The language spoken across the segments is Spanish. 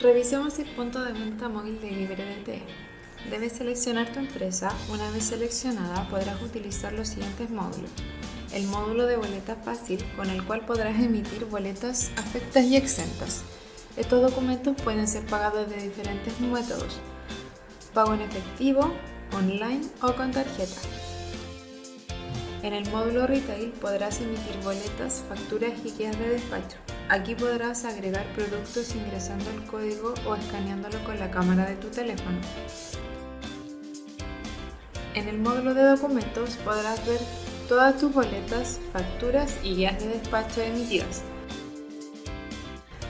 Revisemos el punto de venta móvil de LibreDT. Debes seleccionar tu empresa. Una vez seleccionada podrás utilizar los siguientes módulos. El módulo de boleta fácil con el cual podrás emitir boletas afectas y exentas. Estos documentos pueden ser pagados de diferentes métodos. Pago en efectivo, online o con tarjeta. En el módulo Retail podrás emitir boletas, facturas y guías de despacho. Aquí podrás agregar productos ingresando el código o escaneándolo con la cámara de tu teléfono. En el módulo de documentos podrás ver todas tus boletas, facturas y guías de despacho emitidas.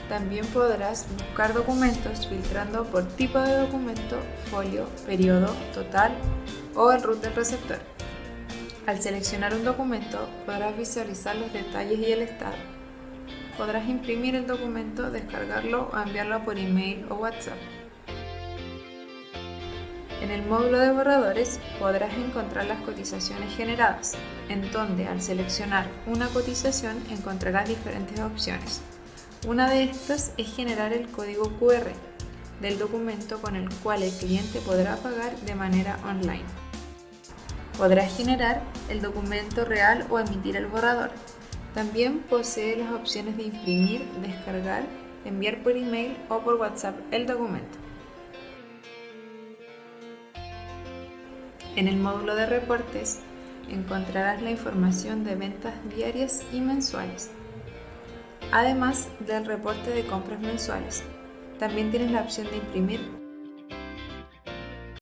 También podrás buscar documentos filtrando por tipo de documento, folio, periodo, total o el root del receptor. Al seleccionar un documento podrás visualizar los detalles y el estado. Podrás imprimir el documento, descargarlo o enviarlo por email o WhatsApp. En el módulo de borradores podrás encontrar las cotizaciones generadas, en donde al seleccionar una cotización encontrarás diferentes opciones. Una de estas es generar el código QR del documento con el cual el cliente podrá pagar de manera online. Podrás generar el documento real o emitir el borrador. También posee las opciones de imprimir, descargar, enviar por email o por WhatsApp el documento. En el módulo de reportes encontrarás la información de ventas diarias y mensuales, además del reporte de compras mensuales. También tienes la opción de imprimir